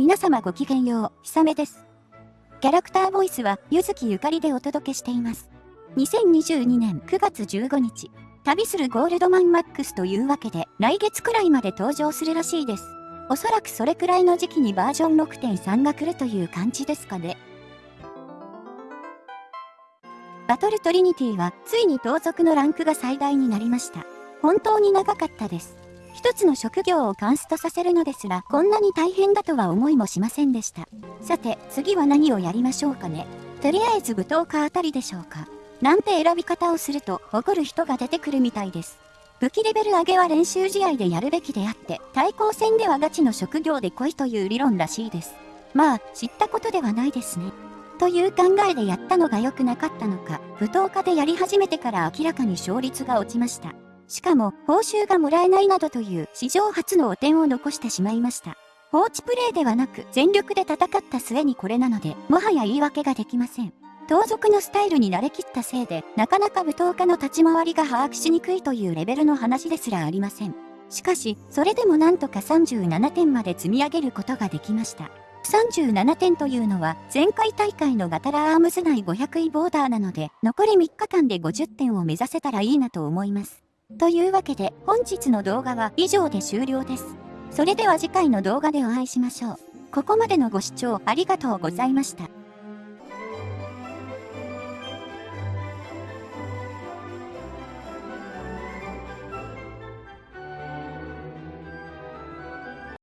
皆様ごきげんよう、ひさめです。キャラクターボイスは、ゆずきゆかりでお届けしています。2022年9月15日、旅するゴールドマンマックスというわけで、来月くらいまで登場するらしいです。おそらくそれくらいの時期にバージョン6.3が来るという感じですかね。バトルトリニティは、ついに盗賊のランクが最大になりました。本当に長かったです。一つの職業をカンストさせるのですら、こんなに大変だとは思いもしませんでした。さて、次は何をやりましょうかね。とりあえず舞踏家あたりでしょうか。なんて選び方をすると、怒る人が出てくるみたいです。武器レベル上げは練習試合でやるべきであって、対抗戦ではガチの職業で来いという理論らしいです。まあ、知ったことではないですね。という考えでやったのが良くなかったのか、舞踏家でやり始めてから明らかに勝率が落ちました。しかも、報酬がもらえないなどという史上初の汚点を残してしまいました。放置プレイではなく全力で戦った末にこれなので、もはや言い訳ができません。盗賊のスタイルに慣れきったせいで、なかなか舞踏家の立ち回りが把握しにくいというレベルの話ですらありません。しかし、それでもなんとか37点まで積み上げることができました。37点というのは前回大会のガタラアームズ内500位ボーダーなので残り3日間で50点を目指せたらいいなと思います。というわけで本日の動画は以上で終了です。それでは次回の動画でお会いしましょう。ここまでのご視聴ありがとうございました。